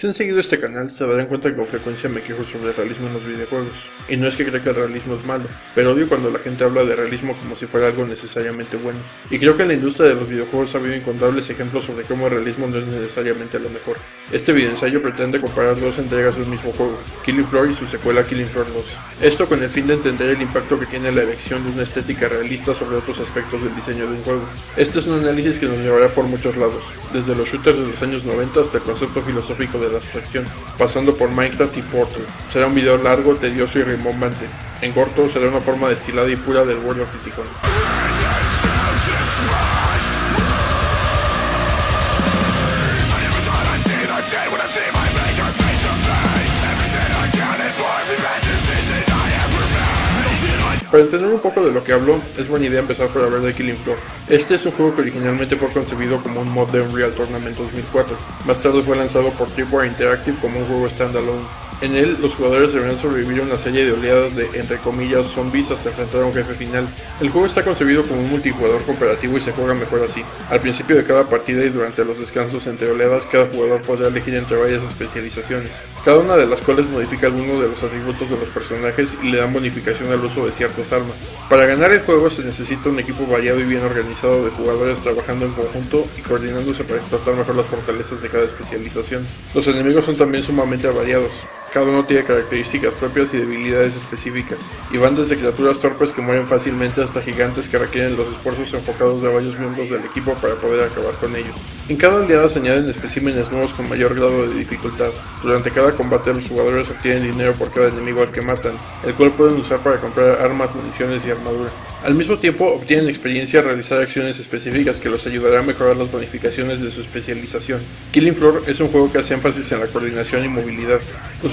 Si han seguido este canal, se darán cuenta que con frecuencia me quejo sobre el realismo en los videojuegos. Y no es que crea que el realismo es malo, pero odio cuando la gente habla de realismo como si fuera algo necesariamente bueno. Y creo que en la industria de los videojuegos ha habido incontables ejemplos sobre cómo el realismo no es necesariamente lo mejor. Este videoensayo pretende comparar dos entregas del mismo juego, Killing Floor y su secuela Killing Floor 2. Esto con el fin de entender el impacto que tiene la elección de una estética realista sobre otros aspectos del diseño de un juego. Este es un análisis que nos llevará por muchos lados, desde los shooters de los años 90 hasta el concepto filosófico de la abstracción, pasando por Minecraft y Portal. Será un video largo, tedioso y rimbombante. En corto, será una forma destilada y pura del World of Para entender un poco de lo que hablo, es buena idea empezar por hablar de Killing Floor. Este es un juego que originalmente fue concebido como un mod de Unreal Tournament 2004. Más tarde fue lanzado por Tripwire Interactive como un juego standalone. En él, los jugadores deberán sobrevivir una serie de oleadas de, entre comillas, zombies hasta enfrentar a un jefe final. El juego está concebido como un multijugador cooperativo y se juega mejor así. Al principio de cada partida y durante los descansos entre oleadas, cada jugador podrá elegir entre varias especializaciones, cada una de las cuales modifica alguno de los atributos de los personajes y le dan bonificación al uso de ciertas armas. Para ganar el juego se necesita un equipo variado y bien organizado de jugadores trabajando en conjunto y coordinándose para explotar mejor las fortalezas de cada especialización. Los enemigos son también sumamente variados. Cada uno tiene características propias y debilidades específicas, y van desde criaturas torpes que mueren fácilmente hasta gigantes que requieren los esfuerzos enfocados de varios miembros del equipo para poder acabar con ellos. En cada oleada se añaden especímenes nuevos con mayor grado de dificultad. Durante cada combate los jugadores obtienen dinero por cada enemigo al que matan, el cual pueden usar para comprar armas, municiones y armadura. Al mismo tiempo obtienen experiencia a realizar acciones específicas que los ayudará a mejorar las bonificaciones de su especialización. Killing Floor es un juego que hace énfasis en la coordinación y movilidad.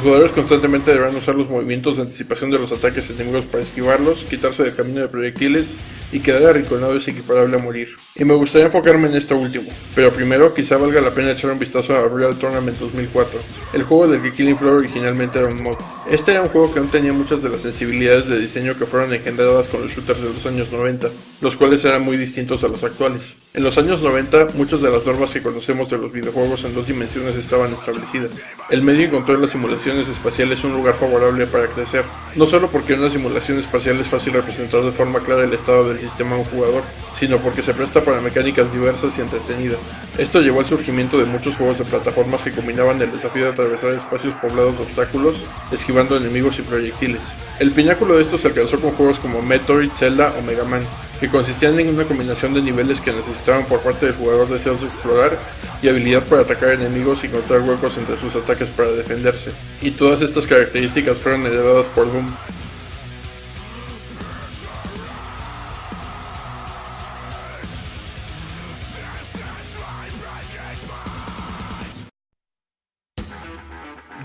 Jugadores constantemente deberán usar los movimientos de anticipación de los ataques enemigos para esquivarlos, quitarse del camino de proyectiles y quedar arrinconado es equiparable a morir. Y me gustaría enfocarme en esto último, pero primero quizá valga la pena echar un vistazo a Real Tournament 2004, el juego del que Killing Floor originalmente era un mod. Este era un juego que aún tenía muchas de las sensibilidades de diseño que fueron engendradas con los shooters de los años 90, los cuales eran muy distintos a los actuales. En los años 90, muchas de las normas que conocemos de los videojuegos en dos dimensiones estaban establecidas. El medio encontró en las simulaciones espaciales un lugar favorable para crecer, no solo porque una simulación espacial es fácil representar de forma clara el estado del sistema a un jugador, sino porque se presta para mecánicas diversas y entretenidas. Esto llevó al surgimiento de muchos juegos de plataformas que combinaban el desafío de atravesar espacios poblados de obstáculos, esquivando enemigos y proyectiles. El pináculo de esto se alcanzó con juegos como Metroid, Zelda o Mega Man, que consistían en una combinación de niveles que necesitaban por parte del jugador deseos de explorar y habilidad para atacar enemigos y encontrar huecos entre sus ataques para defenderse. Y todas estas características fueron heredadas por Doom.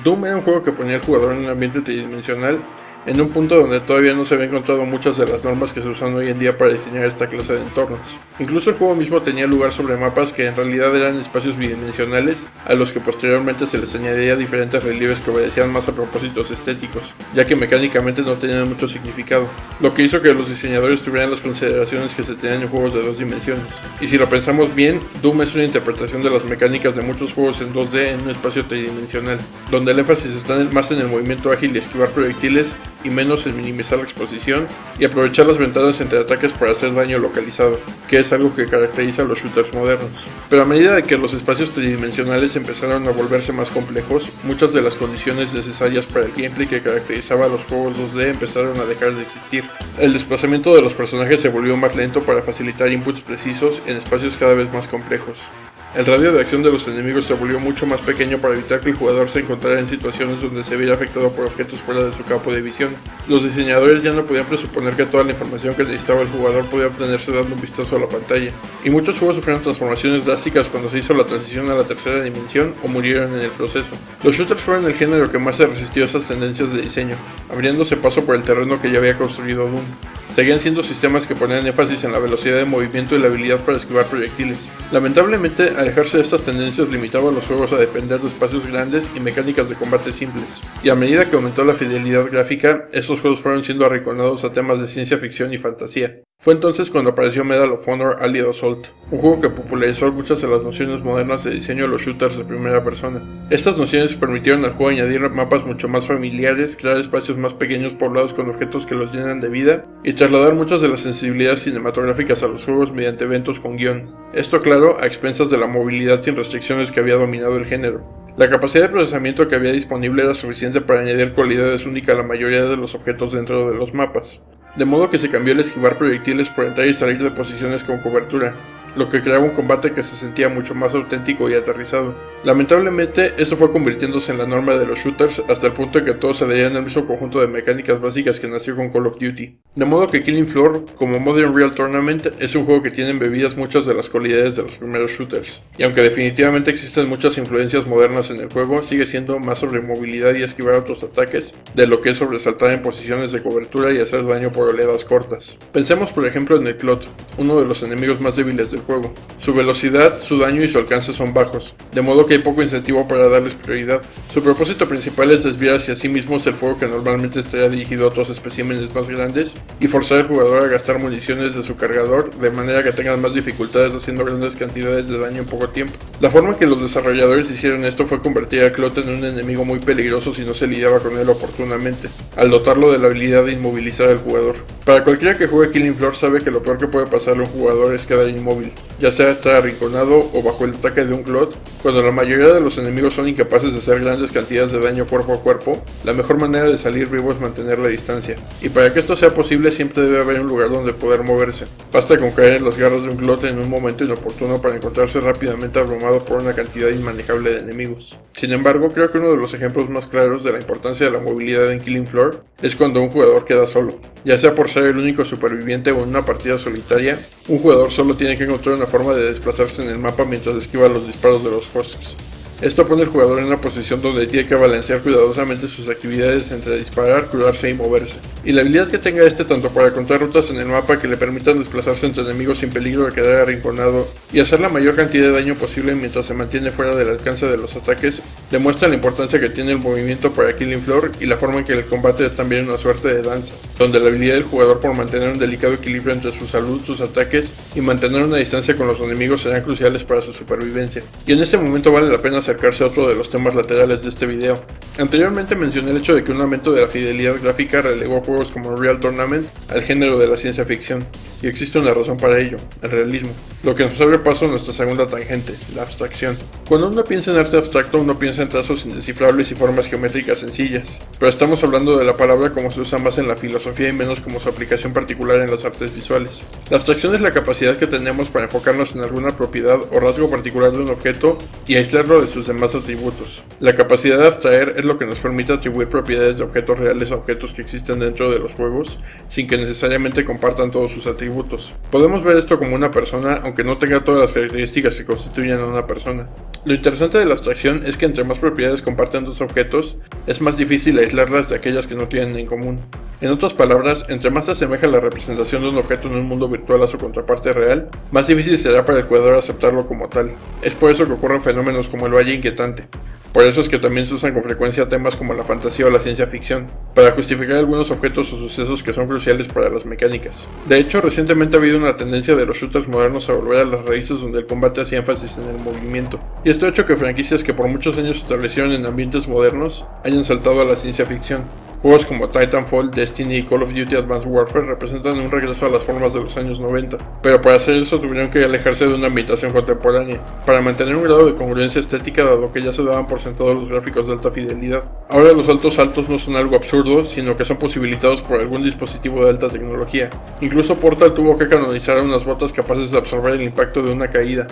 Doom era un juego que ponía al jugador en un ambiente tridimensional en un punto donde todavía no se habían encontrado muchas de las normas que se usan hoy en día para diseñar esta clase de entornos. Incluso el juego mismo tenía lugar sobre mapas que en realidad eran espacios bidimensionales, a los que posteriormente se les añadiría diferentes relieves que obedecían más a propósitos estéticos, ya que mecánicamente no tenían mucho significado, lo que hizo que los diseñadores tuvieran las consideraciones que se tenían en juegos de dos dimensiones. Y si lo pensamos bien, Doom es una interpretación de las mecánicas de muchos juegos en 2D en un espacio tridimensional, donde el énfasis está más en el movimiento ágil y esquivar proyectiles y menos en minimizar la exposición y aprovechar las ventanas entre ataques para hacer daño localizado, que es algo que caracteriza a los shooters modernos. Pero a medida que los espacios tridimensionales empezaron a volverse más complejos, muchas de las condiciones necesarias para el gameplay que caracterizaba a los juegos 2D empezaron a dejar de existir. El desplazamiento de los personajes se volvió más lento para facilitar inputs precisos en espacios cada vez más complejos. El radio de acción de los enemigos se volvió mucho más pequeño para evitar que el jugador se encontrara en situaciones donde se viera afectado por objetos fuera de su campo de visión. Los diseñadores ya no podían presuponer que toda la información que necesitaba el jugador podía obtenerse dando un vistazo a la pantalla, y muchos juegos sufrieron transformaciones drásticas cuando se hizo la transición a la tercera dimensión o murieron en el proceso. Los shooters fueron el género que más se resistió a esas tendencias de diseño, abriéndose paso por el terreno que ya había construido Doom. Seguían siendo sistemas que ponían énfasis en la velocidad de movimiento y la habilidad para esquivar proyectiles. Lamentablemente, alejarse de estas tendencias limitaba a los juegos a depender de espacios grandes y mecánicas de combate simples, y a medida que aumentó la fidelidad gráfica, estos juegos fueron siendo arrinconados a temas de ciencia ficción y fantasía. Fue entonces cuando apareció Medal of Honor Allied Assault, un juego que popularizó muchas de las nociones modernas de diseño de los shooters de primera persona. Estas nociones permitieron al juego añadir mapas mucho más familiares, crear espacios más pequeños poblados con objetos que los llenan de vida, y trasladar muchas de las sensibilidades cinematográficas a los juegos mediante eventos con guion. Esto claro, a expensas de la movilidad sin restricciones que había dominado el género. La capacidad de procesamiento que había disponible era suficiente para añadir cualidades únicas a la mayoría de los objetos dentro de los mapas de modo que se cambió el esquivar proyectiles por entrar y salir de posiciones con cobertura, lo que creaba un combate que se sentía mucho más auténtico y aterrizado. Lamentablemente, esto fue convirtiéndose en la norma de los shooters hasta el punto de que todos se adherían al mismo conjunto de mecánicas básicas que nació con Call of Duty. De modo que Killing Floor, como Modern Real Tournament, es un juego que tiene embebidas muchas de las cualidades de los primeros shooters. Y aunque definitivamente existen muchas influencias modernas en el juego, sigue siendo más sobre movilidad y esquivar otros ataques, de lo que es sobre saltar en posiciones de cobertura y hacer daño por oleadas cortas. Pensemos por ejemplo en el Clot, uno de los enemigos más débiles del juego. Su velocidad, su daño y su alcance son bajos, de modo que hay poco incentivo para darles prioridad. Su propósito principal es desviar hacia sí mismos el fuego que normalmente estaría dirigido a otros especímenes más grandes y forzar al jugador a gastar municiones de su cargador de manera que tengan más dificultades haciendo grandes cantidades de daño en poco tiempo. La forma que los desarrolladores hicieron esto fue convertir a Clot en un enemigo muy peligroso si no se lidiaba con él oportunamente, al dotarlo de la habilidad de inmovilizar al jugador. Para cualquiera que juegue Killing Floor sabe que lo peor que puede pasarle a un jugador es quedar inmóvil, ya sea estar arrinconado o bajo el ataque de un Clot, cuando la mayoría de los enemigos son incapaces de hacer grandes cantidades de daño cuerpo a cuerpo, la mejor manera de salir vivo es mantener la distancia. Y para que esto sea posible siempre debe haber un lugar donde poder moverse. Basta con caer en las garras de un Clot en un momento inoportuno para encontrarse rápidamente abrumado por una cantidad inmanejable de enemigos. Sin embargo, creo que uno de los ejemplos más claros de la importancia de la movilidad en Killing Floor es cuando un jugador queda solo. Ya sea por ser el único superviviente o en una partida solitaria, un jugador solo tiene que una forma de desplazarse en el mapa mientras esquiva los disparos de los Fosks. Esto pone al jugador en una posición donde tiene que balancear cuidadosamente sus actividades entre disparar, curarse y moverse. Y la habilidad que tenga este tanto para encontrar rutas en el mapa que le permitan desplazarse entre enemigos sin peligro de quedar arrinconado y hacer la mayor cantidad de daño posible mientras se mantiene fuera del alcance de los ataques, demuestra la importancia que tiene el movimiento para Killing Floor y la forma en que el combate es también una suerte de danza, donde la habilidad del jugador por mantener un delicado equilibrio entre su salud, sus ataques y mantener una distancia con los enemigos serán cruciales para su supervivencia. Y en este momento vale la pena hacer acercarse a otro de los temas laterales de este video. Anteriormente mencioné el hecho de que un aumento de la fidelidad gráfica relegó juegos como Real Tournament al género de la ciencia ficción, y existe una razón para ello, el realismo, lo que nos abre paso a nuestra segunda tangente, la abstracción. Cuando uno piensa en arte abstracto, uno piensa en trazos indescifrables y formas geométricas sencillas, pero estamos hablando de la palabra como se usa más en la filosofía y menos como su aplicación particular en las artes visuales. La abstracción es la capacidad que tenemos para enfocarnos en alguna propiedad o rasgo particular de un objeto y aislarlo de sus demás atributos. La capacidad de abstraer es lo que nos permite atribuir propiedades de objetos reales a objetos que existen dentro de los juegos, sin que necesariamente compartan todos sus atributos. Podemos ver esto como una persona, aunque no tenga todas las características que constituyen a una persona. Lo interesante de la abstracción es que entre más propiedades comparten dos objetos, es más difícil aislarlas de aquellas que no tienen en común. En otras palabras, entre más se asemeja la representación de un objeto en un mundo virtual a su contraparte real, más difícil será para el jugador aceptarlo como tal. Es por eso que ocurren fenómenos como el valle inquietante. Por eso es que también se usan con frecuencia temas como la fantasía o la ciencia ficción, para justificar algunos objetos o sucesos que son cruciales para las mecánicas. De hecho, recientemente ha habido una tendencia de los shooters modernos a volver a las raíces donde el combate hacía énfasis en el movimiento, y esto ha hecho que franquicias que por muchos años se establecieron en ambientes modernos hayan saltado a la ciencia ficción, Juegos como Titanfall, Destiny y Call of Duty Advanced Warfare representan un regreso a las formas de los años 90, pero para hacer eso tuvieron que alejarse de una ambientación contemporánea, para mantener un grado de congruencia estética dado que ya se daban por sentado los gráficos de alta fidelidad. Ahora los saltos altos no son algo absurdo, sino que son posibilitados por algún dispositivo de alta tecnología. Incluso Portal tuvo que canonizar unas botas capaces de absorber el impacto de una caída,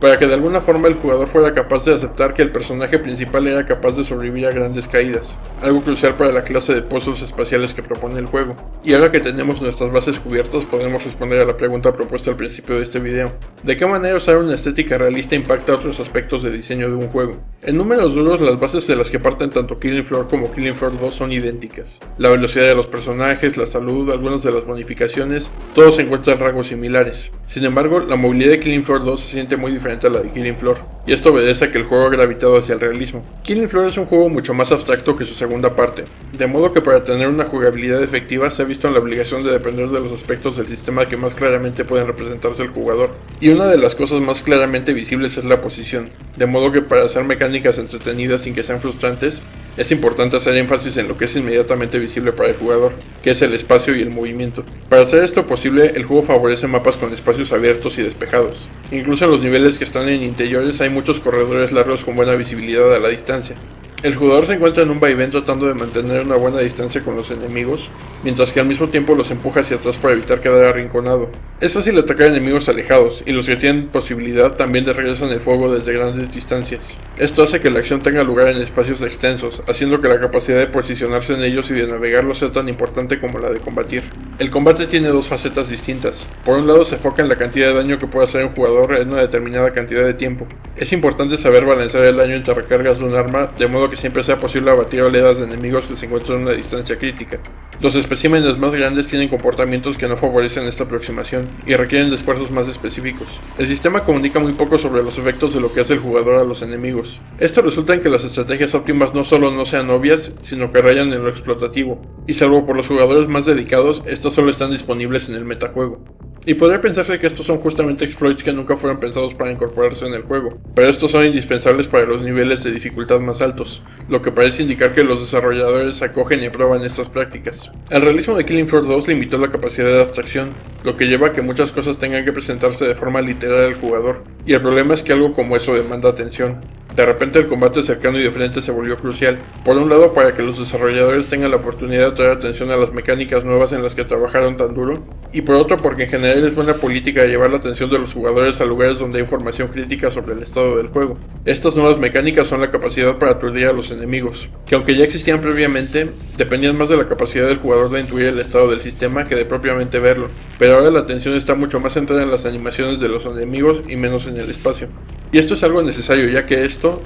para que de alguna forma el jugador fuera capaz de aceptar que el personaje principal era capaz de sobrevivir a grandes caídas, algo crucial para la clase de pozos espaciales que propone el juego. Y ahora que tenemos nuestras bases cubiertas podemos responder a la pregunta propuesta al principio de este video. ¿De qué manera usar una estética realista impacta otros aspectos de diseño de un juego? En números duros las bases de las que parten tanto Killing Floor como Killing Floor 2 son idénticas. La velocidad de los personajes, la salud, algunas de las bonificaciones, todos encuentran en rangos similares. Sin embargo, la movilidad de Killing Floor 2 se siente muy diferente diferente a la de Killing Floor, y esto obedece a que el juego ha gravitado hacia el realismo. Killing Floor es un juego mucho más abstracto que su segunda parte, de modo que para tener una jugabilidad efectiva se ha visto en la obligación de depender de los aspectos del sistema que más claramente pueden representarse el jugador, y una de las cosas más claramente visibles es la posición, de modo que para hacer mecánicas entretenidas sin que sean frustrantes, es importante hacer énfasis en lo que es inmediatamente visible para el jugador, que es el espacio y el movimiento. Para hacer esto posible, el juego favorece mapas con espacios abiertos y despejados. Incluso en los niveles que están en interiores hay muchos corredores largos con buena visibilidad a la distancia, el jugador se encuentra en un vaivén tratando de mantener una buena distancia con los enemigos, mientras que al mismo tiempo los empuja hacia atrás para evitar quedar arrinconado. Es fácil atacar enemigos alejados, y los que tienen posibilidad también de regresan el fuego desde grandes distancias. Esto hace que la acción tenga lugar en espacios extensos, haciendo que la capacidad de posicionarse en ellos y de navegarlos sea tan importante como la de combatir. El combate tiene dos facetas distintas. Por un lado se enfoca en la cantidad de daño que puede hacer un jugador en una determinada cantidad de tiempo. Es importante saber balancear el daño entre recargas de un arma, de modo que siempre sea posible abatir oleadas de enemigos que se encuentran en una distancia crítica. Los especímenes más grandes tienen comportamientos que no favorecen esta aproximación y requieren esfuerzos más específicos. El sistema comunica muy poco sobre los efectos de lo que hace el jugador a los enemigos. Esto resulta en que las estrategias óptimas no solo no sean obvias, sino que rayan en lo explotativo, y salvo por los jugadores más dedicados, estas solo están disponibles en el metajuego. Y podría pensarse que estos son justamente exploits que nunca fueron pensados para incorporarse en el juego, pero estos son indispensables para los niveles de dificultad más altos, lo que parece indicar que los desarrolladores acogen y aprueban estas prácticas. El realismo de Killing Floor 2 limitó la capacidad de abstracción, lo que lleva a que muchas cosas tengan que presentarse de forma literal al jugador, y el problema es que algo como eso demanda atención. De repente el combate cercano y de frente se volvió crucial, por un lado para que los desarrolladores tengan la oportunidad de traer atención a las mecánicas nuevas en las que trabajaron tan duro, y por otro porque en general es buena política llevar la atención de los jugadores a lugares donde hay información crítica sobre el estado del juego. Estas nuevas mecánicas son la capacidad para aturdir a los enemigos, que aunque ya existían previamente, dependían más de la capacidad del jugador de intuir el estado del sistema que de propiamente verlo, pero ahora la atención está mucho más centrada en las animaciones de los enemigos y menos en el espacio. Y esto es algo necesario ya que esto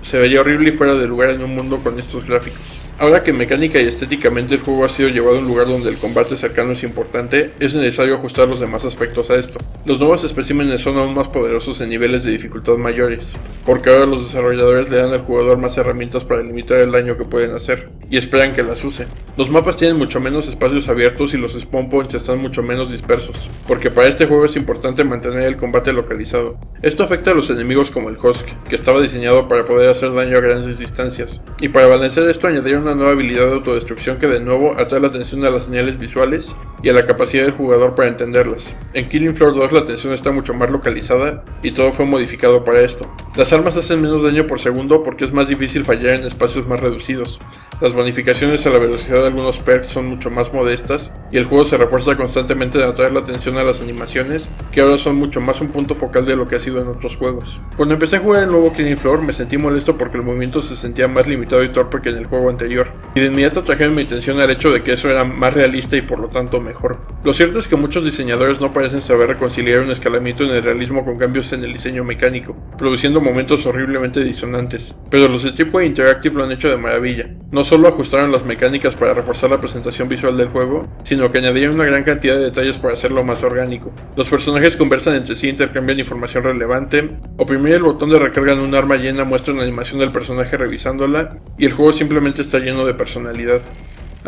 se veía horrible y fuera de lugar en un mundo con estos gráficos. Ahora que mecánica y estéticamente el juego ha sido llevado a un lugar donde el combate cercano es importante, es necesario ajustar los demás aspectos a esto. Los nuevos especímenes son aún más poderosos en niveles de dificultad mayores, porque ahora los desarrolladores le dan al jugador más herramientas para limitar el daño que pueden hacer, y esperan que las use. Los mapas tienen mucho menos espacios abiertos y los spawn points están mucho menos dispersos, porque para este juego es importante mantener el combate localizado. Esto afecta a los enemigos como el Husk, que estaba diseñado para poder hacer daño a grandes distancias, y para balancear esto añadieron una nueva habilidad de autodestrucción que de nuevo atrae la atención a las señales visuales y a la capacidad del jugador para entenderlas. En Killing Floor 2 la atención está mucho más localizada y todo fue modificado para esto. Las armas hacen menos daño por segundo porque es más difícil fallar en espacios más reducidos. Las bonificaciones a la velocidad de algunos perks son mucho más modestas y el juego se refuerza constantemente de atraer la atención a las animaciones, que ahora son mucho más un punto focal de lo que ha sido en otros juegos. Cuando empecé a jugar el nuevo Killing Floor me sentí molesto porque el movimiento se sentía más limitado y torpe que en el juego anterior, y de inmediato trajeron mi atención al hecho de que eso era más realista y por lo tanto mejor. Lo cierto es que muchos diseñadores no parecen saber reconciliar un escalamiento en el realismo con cambios en el diseño mecánico, produciendo momentos horriblemente disonantes, pero los de tipo Interactive lo han hecho de maravilla. No solo ajustaron las mecánicas para reforzar la presentación visual del juego, sino que añadieron una gran cantidad de detalles para hacerlo más orgánico. Los personajes conversan entre sí, intercambian información relevante, oprimir el botón de recarga en un arma llena muestra una animación del personaje revisándola, y el juego simplemente está lleno de personalidad.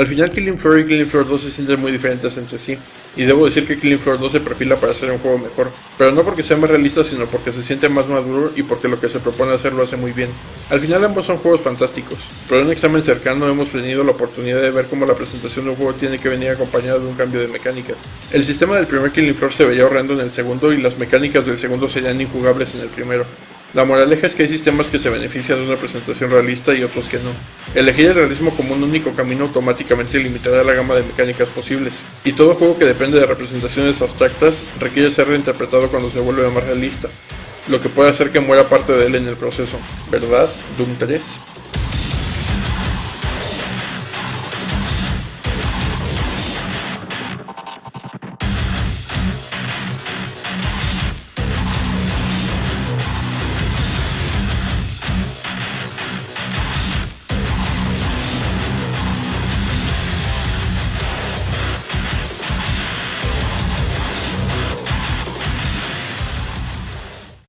Al final Killing Floor y Killing Floor 2 se sienten muy diferentes entre sí, y debo decir que Killing Floor 2 se perfila para ser un juego mejor, pero no porque sea más realista sino porque se siente más maduro y porque lo que se propone hacer lo hace muy bien. Al final ambos son juegos fantásticos, pero en un examen cercano hemos tenido la oportunidad de ver cómo la presentación de un juego tiene que venir acompañada de un cambio de mecánicas. El sistema del primer Killing Floor se veía horrendo en el segundo y las mecánicas del segundo serían injugables en el primero. La moraleja es que hay sistemas que se benefician de una presentación realista y otros que no. Elegir el realismo como un único camino automáticamente limitará la gama de mecánicas posibles, y todo juego que depende de representaciones abstractas requiere ser reinterpretado cuando se vuelve más realista, lo que puede hacer que muera parte de él en el proceso, ¿verdad? Doom 3.